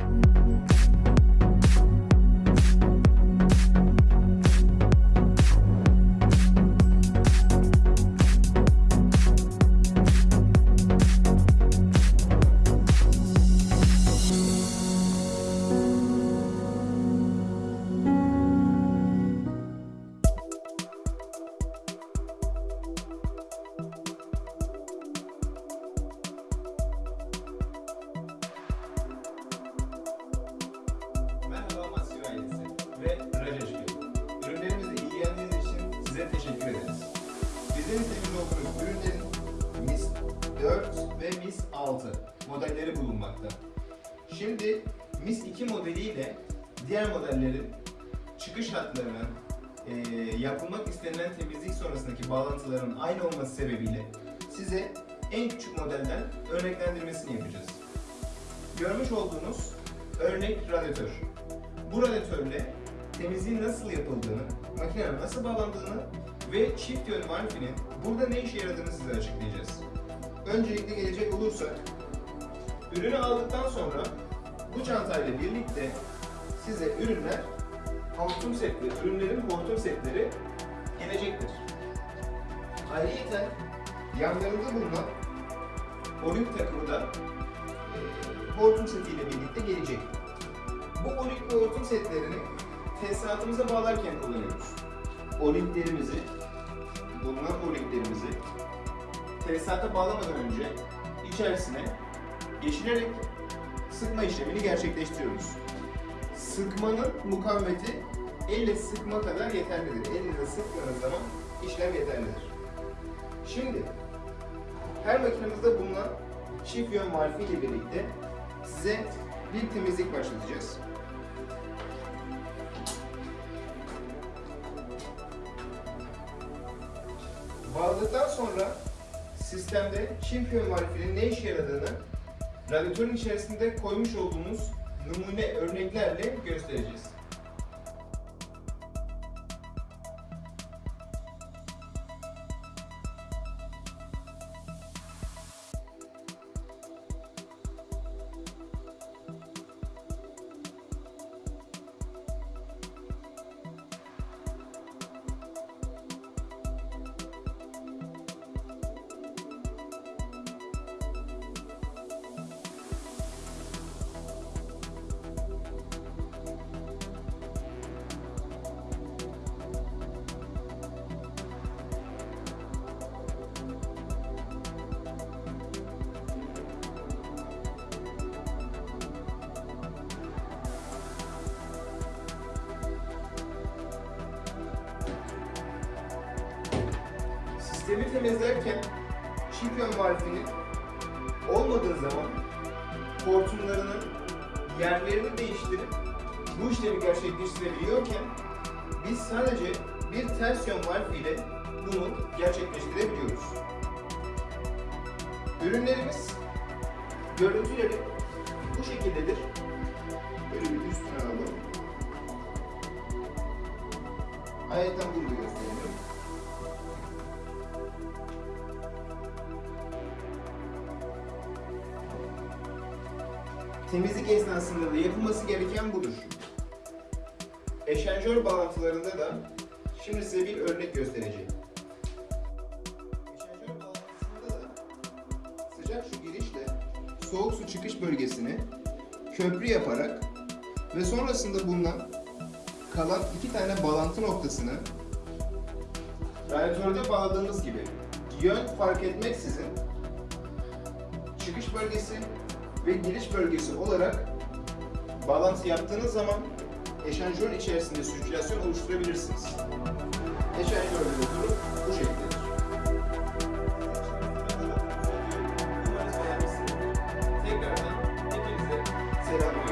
Música 4 ve MIS 6 modelleri bulunmakta. Şimdi MIS 2 modeliyle diğer modellerin çıkış hatlarının eee, yapılmak istenilen temizlik sonrasındaki bağlantıların aynı olması sebebiyle size en küçük modelden örneklendirmesini yapacağız. Görmüş olduğunuz örnek radyatör. Bu radyatörle temizliğin nasıl yapıldığını, makinenin nasıl bağlandığını ve çift yön valfinin burada ne işe yaradığını size açıklayacağız. Öncelikle gelecek olursak, ürünü aldıktan sonra bu çantayla birlikte size ürünler, hortum setleri, ürünlerin hortum setleri gelecektir. Ayrıca yanlarında bulunan Olimp takımı da e, setiyle birlikte gelecek. Bu Olimp ve setlerini tesisatımıza bağlarken kullanıyoruz. Olimplerimizi, bulunan olimplerimizi tesisata bağlamadan önce içerisine geçirerek sıkma işlemini gerçekleştiriyoruz. Sıkmanın mukavemeti elle sıkma kadar yeterlidir. Elinizle sıktığınız zaman işlem yeterlidir. Şimdi her makinemizde bulunan çift yön valfi ile birlikte size bir temizlik başlatacağız. Bağladıktan sonra sistemde yön valfinin ne işe yaradığını radyatörün içerisinde koymuş olduğumuz numune örneklerle göstereceğiz. Sistemi temizlerken çift yön valfinin olmadığı zaman hortumlarının yerlerini değiştirip bu işlemi gerçekleştirebiliyorken biz sadece bir ters yön valf bunu gerçekleştirebiliyoruz. Ürünlerimiz görüntüleri bu şekildedir. Böyle bir üstüne alalım. Ayetten bunu da Temizlik esnasında da yapılması gereken budur. Eşenjör bağlantılarında da şimdi size bir örnek göstereceğim. Eşenjör bağlantısında da sıcak su girişle soğuk su çıkış bölgesini köprü yaparak ve sonrasında bulunan kalan iki tane bağlantı noktasını radyatörde bağladığımız gibi yön fark etmeksizin çıkış bölgesi ve giriş bölgesi olarak bağlantı yaptığınız zaman eşanjör içerisinde sirkülasyon oluşturabilirsiniz. Eşanjör rotoru bu şekildedir. Tekrardan hepinize selamlar.